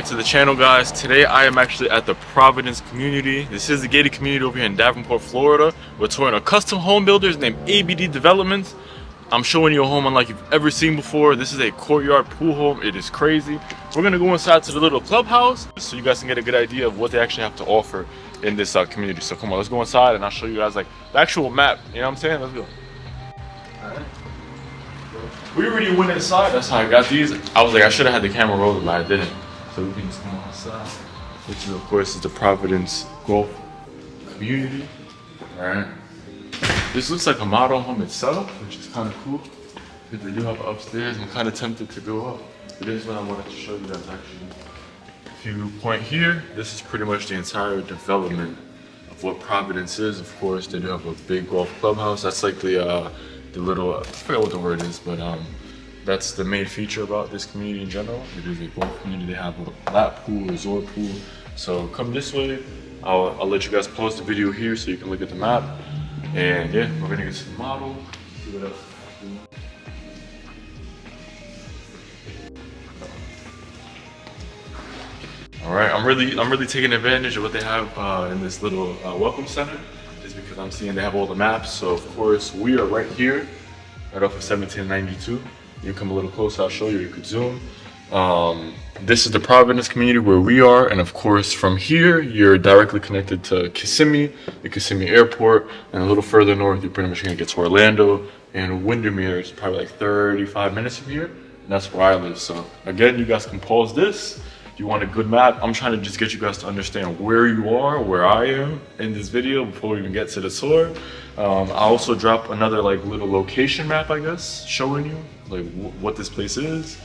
back to the channel guys. Today i am actually at the providence community. This is the gated community over here in davenport florida. We're touring a custom home builders named abd developments i'm showing you a home unlike you've ever seen before. This is a courtyard pool home. It is crazy. We're gonna go inside to the little clubhouse so you guys can get a good idea of what they actually have to offer in this uh, community. So come on let's go inside and i'll show you guys like the actual map. You know what i'm saying? Let's go. We already went inside. That's how I got these. I was like, I should have had the camera rolling, but I didn't. So we can just come outside. Which is, of course, is the Providence Golf community. All right. This looks like a model home itself, which is kind of cool. Because they do have upstairs. I'm kind of tempted to go up. But this is what I wanted to show you guys actually. If you point here, this is pretty much the entire development of what Providence is. Of course, they do have a big golf clubhouse. That's like the uh, the little, I forget what the word is, but um, that's the main feature about this community in general. It is a golf community. They have a lap pool, resort pool. So come this way. I'll, I'll let you guys pause the video here so you can look at the map. And yeah, we're gonna get to the model, see what else. All right, I'm really, I'm really taking advantage of what they have uh, in this little uh, welcome center just because I'm seeing they have all the maps. So of course we are right here, right off of 1792. You come a little closer, I'll show you, you could zoom. Um, this is the Providence community where we are. And of course from here, you're directly connected to Kissimmee, the Kissimmee airport. And a little further north, you're pretty much gonna get to Orlando. And Windermere is probably like 35 minutes from here. And that's where I live. So again, you guys can pause this you want a good map, I'm trying to just get you guys to understand where you are, where I am in this video before we even get to the tour. Um, I also drop another like little location map, I guess, showing you like what this place is,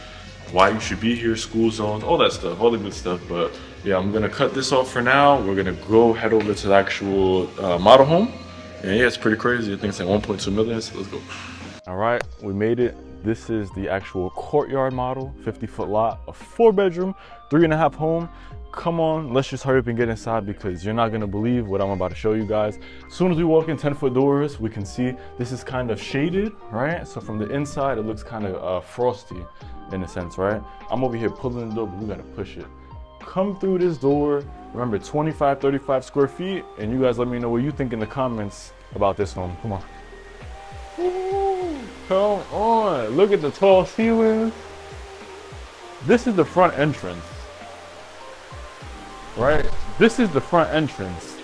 why you should be here, school zones, all that stuff, all the good stuff. But yeah, I'm gonna cut this off for now. We're gonna go head over to the actual uh, model home. And yeah, it's pretty crazy. I think it's like 1.2 million, so let's go. All right, we made it. This is the actual courtyard model, 50 foot lot, a four bedroom, three and a half home. Come on, let's just hurry up and get inside because you're not gonna believe what I'm about to show you guys. As soon as we walk in 10 foot doors, we can see this is kind of shaded, right? So from the inside, it looks kind of uh, frosty in a sense, right? I'm over here pulling the door, but we gotta push it. Come through this door, remember 25, 35 square feet, and you guys let me know what you think in the comments about this home. Come on. Come on, look at the tall ceilings. This is the front entrance, right? This is the front entrance.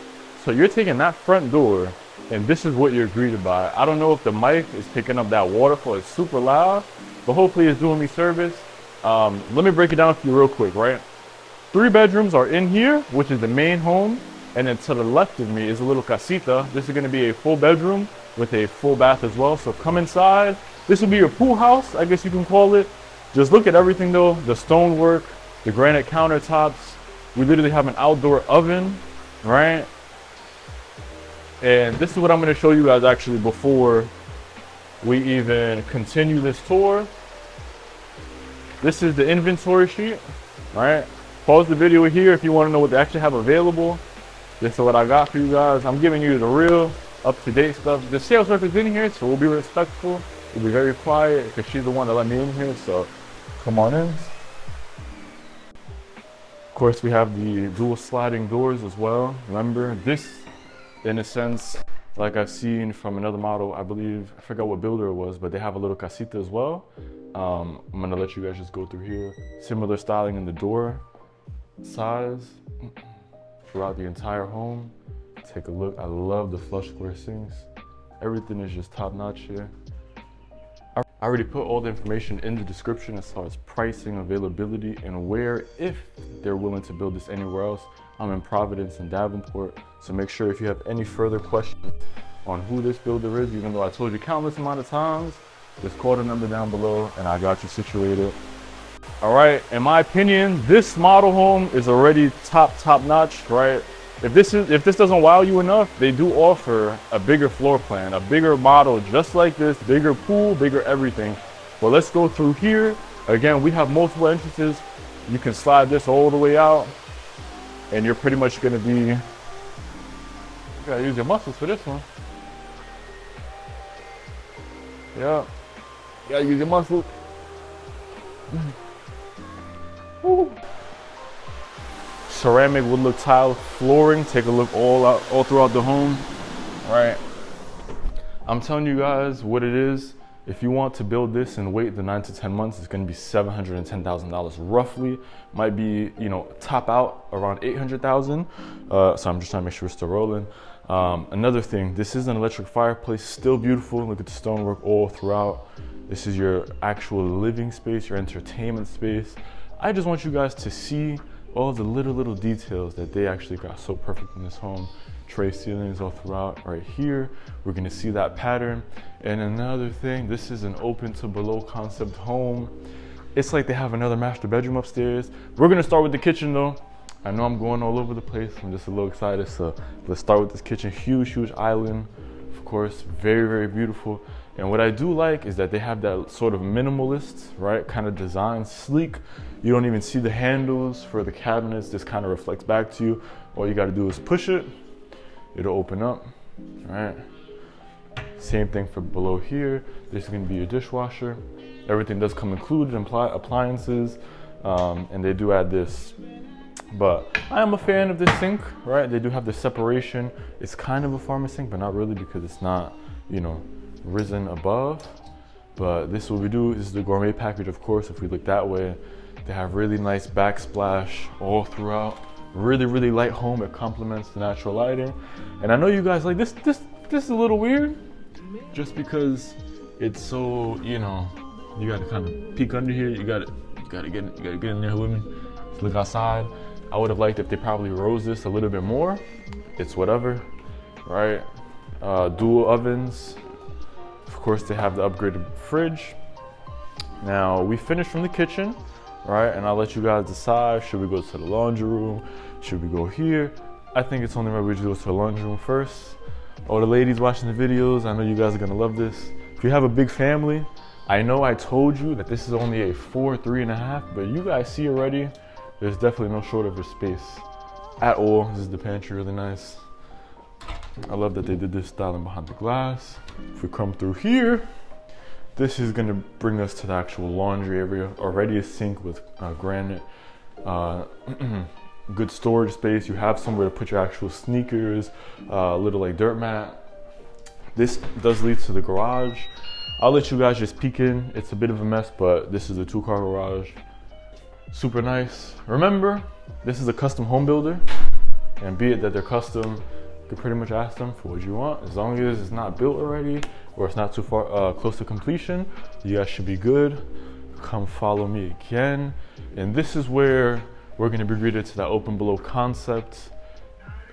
So you're taking that front door and this is what you're greeted by. I don't know if the mic is picking up that waterfall. It's super loud, but hopefully it's doing me service. Um, let me break it down for you real quick, right? Three bedrooms are in here, which is the main home. And then to the left of me is a little casita. This is gonna be a full bedroom with a full bath as well. So come inside. This will be your pool house, I guess you can call it. Just look at everything though, the stonework, the granite countertops. We literally have an outdoor oven, right? And this is what I'm gonna show you guys actually before we even continue this tour. This is the inventory sheet, right? Pause the video here if you wanna know what they actually have available. This is what I got for you guys. I'm giving you the real up-to-date stuff. The sales rep is in here, so we'll be respectful. We'll be very quiet because she's the one that let me in here, so come on in. Of course, we have the dual sliding doors as well. Remember, this, in a sense, like I've seen from another model, I believe, I forgot what builder it was, but they have a little casita as well. Um, I'm gonna let you guys just go through here. Similar styling in the door size throughout the entire home. Take a look. I love the flush square sinks. Everything is just top notch here. I already put all the information in the description as far as pricing, availability, and where, if they're willing to build this anywhere else. I'm in Providence and Davenport, so make sure if you have any further questions on who this builder is, even though I told you countless amount of times, just call the number down below and I got you situated. All right, in my opinion, this model home is already top, top notch, right? If this is if this doesn't wow you enough, they do offer a bigger floor plan, a bigger model just like this, bigger pool, bigger everything. But let's go through here. Again, we have multiple entrances. You can slide this all the way out and you're pretty much gonna be, you gotta use your muscles for this one. Yeah, you gotta use your muscles. Ceramic wood look tile flooring. Take a look all out, all throughout the home, right? I'm telling you guys what it is. If you want to build this and wait the nine to 10 months, it's gonna be $710,000 roughly. Might be, you know, top out around 800,000. Uh, so I'm just trying to make sure we're still rolling. Um, another thing, this is an electric fireplace, still beautiful. Look at the stonework all throughout. This is your actual living space, your entertainment space. I just want you guys to see all the little, little details that they actually got so perfect in this home. Tray ceilings all throughout right here. We're gonna see that pattern. And another thing, this is an open to below concept home. It's like they have another master bedroom upstairs. We're gonna start with the kitchen though. I know I'm going all over the place. I'm just a little excited. So let's start with this kitchen. Huge, huge island. Of course, very, very beautiful. And what I do like is that they have that sort of minimalist, right, kind of design, sleek. You don't even see the handles for the cabinets. This kind of reflects back to you. All you got to do is push it. It'll open up, all right? Same thing for below here. This is going to be your dishwasher. Everything does come included, in appliances, um, and they do add this but I am a fan of this sink, right? They do have the separation. It's kind of a farmer sink, but not really because it's not, you know, risen above. But this what we do this is the gourmet package, of course. If we look that way, they have really nice backsplash all throughout. Really, really light home. It complements the natural lighting. And I know you guys like this. This this is a little weird, just because it's so you know you got to kind of peek under here. You got to you got to get you got to get in there with me. Let's look outside. I would have liked if they probably rose this a little bit more. It's whatever, right? Uh, dual ovens. Of course, they have the upgraded fridge. Now, we finished from the kitchen, right? And I'll let you guys decide, should we go to the laundry room? Should we go here? I think it's only right we go to the laundry room first. All the ladies watching the videos, I know you guys are gonna love this. If you have a big family, I know I told you that this is only a four, three and a half, but you guys see already, there's definitely no shortage of space at all. This is the pantry, really nice. I love that they did this styling behind the glass. If we come through here, this is gonna bring us to the actual laundry area. Already a sink with uh, granite. Uh, good storage space. You have somewhere to put your actual sneakers, a uh, little like dirt mat. This does lead to the garage. I'll let you guys just peek in. It's a bit of a mess, but this is a two car garage super nice. Remember, this is a custom home builder, and be it that they're custom, you pretty much ask them for what you want. As long as it's not built already or it's not too far uh, close to completion, you guys should be good. Come follow me again. And this is where we're gonna be greeted to that open below concept.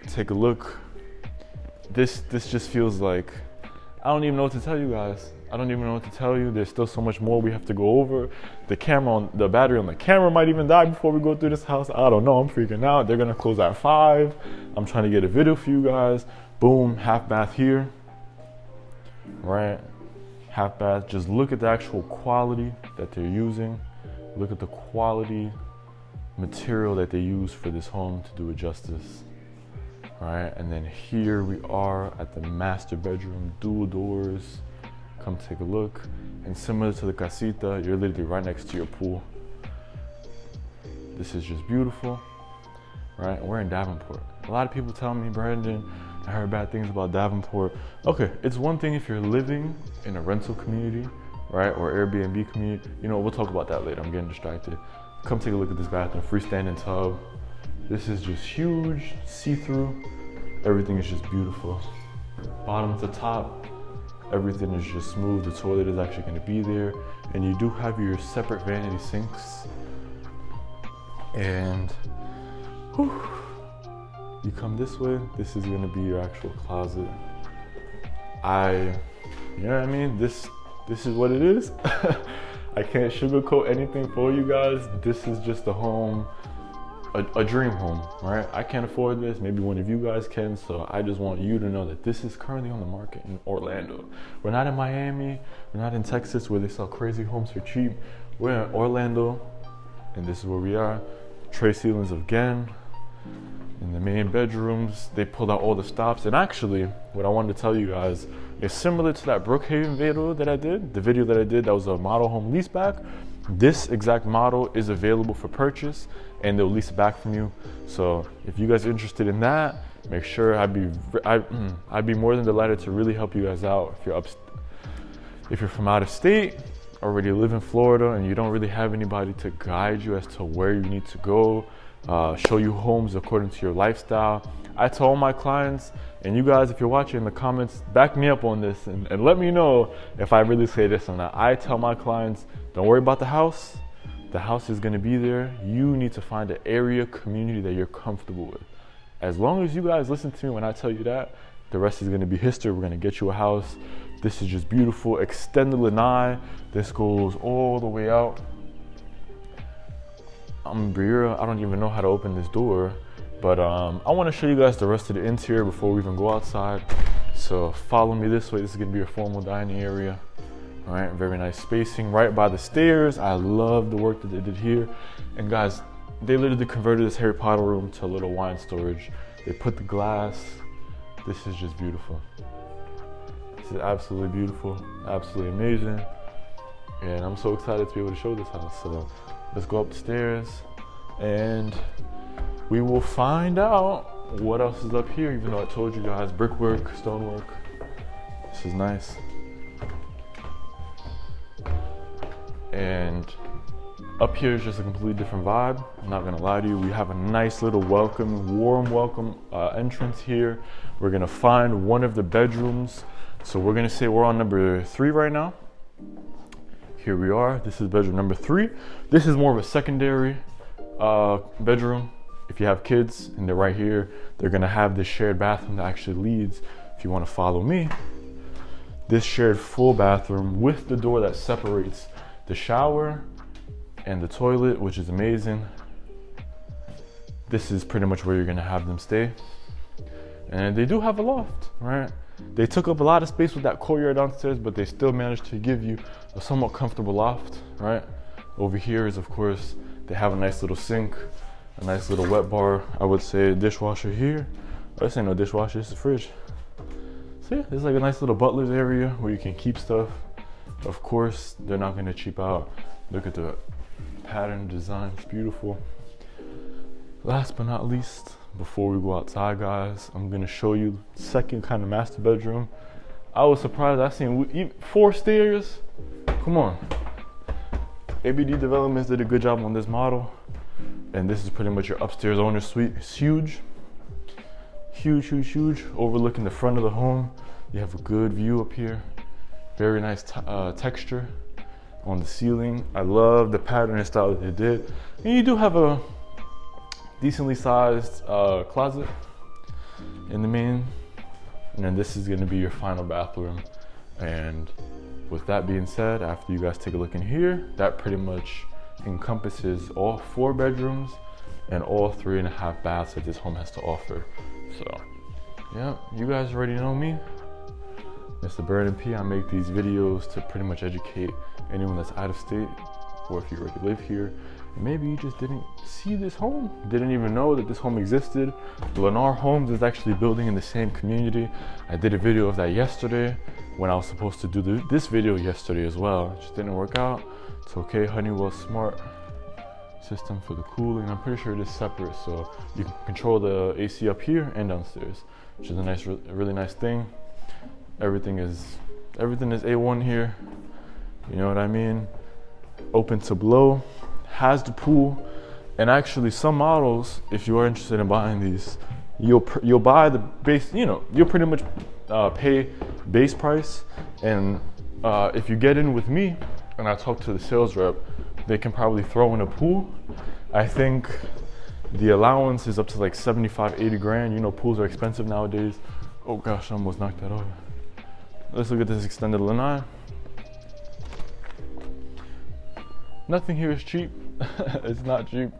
Take a look. This this just feels like I don't even know what to tell you guys. I don't even know what to tell you. There's still so much more we have to go over. The camera on the battery on the camera might even die before we go through this house. I don't know. I'm freaking out. They're gonna close at five. I'm trying to get a video for you guys. Boom, half bath here. Right? Half bath. Just look at the actual quality that they're using. Look at the quality material that they use for this home to do it justice. Right? And then here we are at the master bedroom, dual doors come take a look. And similar to the casita, you're literally right next to your pool. This is just beautiful, right? We're in Davenport. A lot of people tell me, Brandon, I heard bad things about Davenport. Okay, it's one thing if you're living in a rental community, right? Or Airbnb community. You know, we'll talk about that later. I'm getting distracted. Come take a look at this bathroom, freestanding tub. This is just huge, see-through. Everything is just beautiful. Bottom to top, everything is just smooth. The toilet is actually gonna be there. And you do have your separate vanity sinks. And whew, you come this way, this is gonna be your actual closet. I, you know what I mean? This, this is what it is. I can't sugarcoat anything for you guys. This is just a home a, a, dream home, right? I can't afford this. Maybe one of you guys can. So I just want you to know that this is currently on the market in Orlando. We're not in Miami. We're not in Texas where they sell crazy homes for cheap. We're in Orlando, and this is where we are. Tray ceilings again. In the main bedrooms, they pulled out all the stops. And actually, what I wanted to tell you guys is similar to that Brookhaven video that I did. The video that I did that was a model home leaseback This exact model is available for purchase and they'll lease it back from you. So if you guys are interested in that, make sure I'd be I, mm, I'd be more than delighted to really help you guys out if you're up if you're from out of state already live in Florida and you don't really have anybody to guide you as to where you need to go, uh, show you homes according to your lifestyle. I tell my clients, and you guys, if you're watching in the comments, back me up on this and, and let me know if I really say this or not. I tell my clients, don't worry about the house. The house is gonna be there. You need to find an area community that you're comfortable with. As long as you guys listen to me when I tell you that, the rest is gonna be history. We're gonna get you a house this is just beautiful. Extended lanai. This goes all the way out. I'm Briera. I don't even know how to open this door, but um, I want to show you guys the rest of the interior before we even go outside. So follow me this way. This is gonna be a formal dining area. All right, very nice spacing right by the stairs. I love the work that they did here. And guys, they literally converted this Harry Potter room to a little wine storage. They put the glass. This is just beautiful. This is absolutely beautiful, absolutely amazing. And I'm so excited to be able to show this house. So let's go upstairs and we will find out what else is up here, even though I told you guys brickwork, stonework. This is nice. And up here is just a completely different vibe. I'm not gonna lie to you. We have a nice little welcome, warm welcome uh, entrance here. We're gonna find one of the bedrooms so we're gonna say we're on number three right now. Here we are, this is bedroom number three. This is more of a secondary uh, bedroom. If you have kids and they're right here, they're gonna have this shared bathroom that actually leads, if you wanna follow me, this shared full bathroom with the door that separates the shower and the toilet, which is amazing. This is pretty much where you're gonna have them stay. And they do have a loft, right? They took up a lot of space with that courtyard downstairs, but they still managed to give you a somewhat comfortable loft, right? Over here is, of course, they have a nice little sink, a nice little wet bar. I would say dishwasher here. Oh, this ain't no dishwasher, it's a fridge. So yeah, there's like a nice little butler's area where you can keep stuff. Of course, they're not gonna cheap out. Look at the pattern design, it's beautiful. Last but not least, before we go outside, guys, I'm gonna show you second kind of master bedroom. I was surprised I seen four stairs. Come on. ABD Developments did a good job on this model. And this is pretty much your upstairs owner suite. It's huge, huge, huge, huge. Overlooking the front of the home. You have a good view up here. Very nice uh, texture on the ceiling. I love the pattern and style that they did. And you do have a decently sized uh, closet in the main. And then this is gonna be your final bathroom. And with that being said, after you guys take a look in here, that pretty much encompasses all four bedrooms and all three and a half baths that this home has to offer. So, yeah, you guys already know me. Mr. Burden P. I make these videos to pretty much educate anyone that's out of state or if you already live here maybe you just didn't see this home, didn't even know that this home existed. Lennar Homes is actually building in the same community. I did a video of that yesterday when I was supposed to do the, this video yesterday as well. It just didn't work out. It's okay, Honeywell Smart system for the cooling. I'm pretty sure it is separate, so you can control the AC up here and downstairs, which is a nice, really nice thing. Everything is, everything is A1 here. You know what I mean? Open to below has the pool. And actually, some models, if you are interested in buying these, you'll you'll buy the base. You know, you'll pretty much uh, pay base price. And uh, if you get in with me, and I talk to the sales rep, they can probably throw in a pool. I think the allowance is up to like 75, 80 grand. You know, pools are expensive nowadays. Oh gosh, I almost knocked that over. Let's look at this extended lanai. Nothing here is cheap. it's not cheap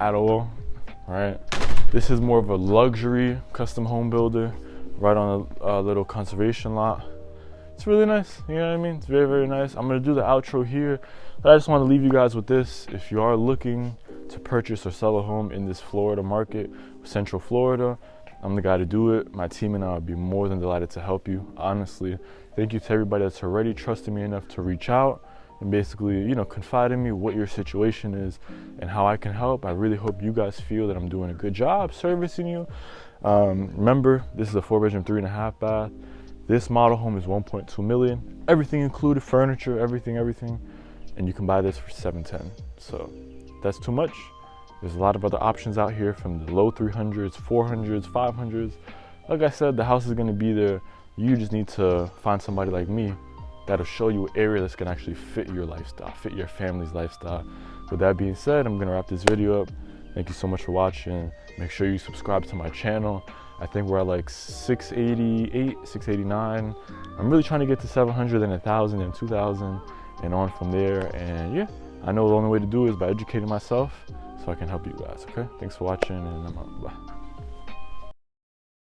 at all, right? This is more of a luxury custom home builder right on a, a little conservation lot. It's really nice, you know what I mean? It's very, very nice. I'm gonna do the outro here, but I just wanna leave you guys with this. If you are looking to purchase or sell a home in this Florida market, Central Florida, I'm the guy to do it. My team and I would be more than delighted to help you. Honestly, thank you to everybody that's already trusted me enough to reach out and basically, you know, confide in me what your situation is and how I can help. I really hope you guys feel that I'm doing a good job servicing you. Um, remember, this is a four bedroom, three and a half bath. This model home is 1.2 million. Everything included, furniture, everything, everything. And you can buy this for 710. So that's too much. There's a lot of other options out here from the low 300s, 400s, 500s. Like I said, the house is gonna be there. You just need to find somebody like me that'll show you an area that's gonna actually fit your lifestyle, fit your family's lifestyle. With that being said, I'm gonna wrap this video up. Thank you so much for watching. Make sure you subscribe to my channel. I think we're at like 688, 689. I'm really trying to get to 700 and 1,000 and 2,000 and on from there. And yeah, I know the only way to do it is by educating myself so I can help you guys, okay? Thanks for watching and I'm out. Bye.